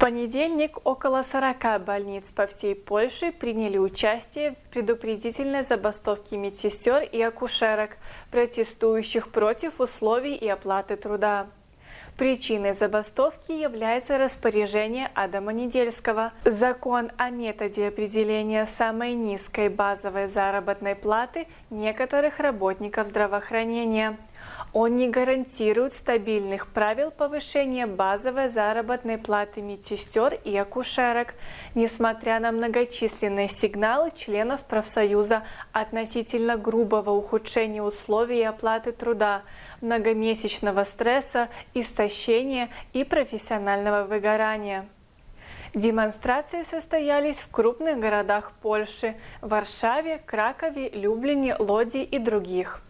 понедельник около 40 больниц по всей Польше приняли участие в предупредительной забастовке медсестер и акушерок, протестующих против условий и оплаты труда. Причиной забастовки является распоряжение Адама Недельского. Закон о методе определения самой низкой базовой заработной платы некоторых работников здравоохранения. Он не гарантирует стабильных правил повышения базовой заработной платы медсестер и акушерок, несмотря на многочисленные сигналы членов профсоюза относительно грубого ухудшения условий оплаты труда, многомесячного стресса, истощения и профессионального выгорания. Демонстрации состоялись в крупных городах Польши – Варшаве, Кракове, Люблине, Лоди и других.